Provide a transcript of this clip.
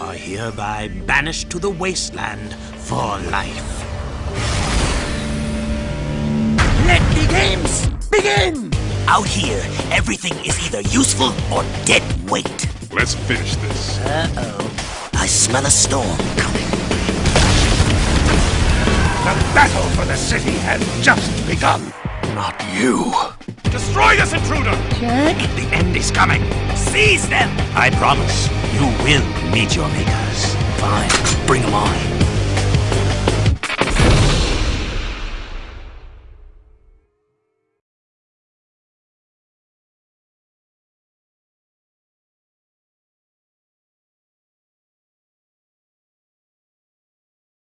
are hereby banished to the wasteland for life. Let the games begin! Out here, everything is either useful or dead weight. Let's finish this. Uh-oh. I smell a storm coming. The battle for the city has just begun. Not you. Destroy this intruder! Jack? The end is coming. Seize them! I promise, you will meet your makers. Fine, bring them on.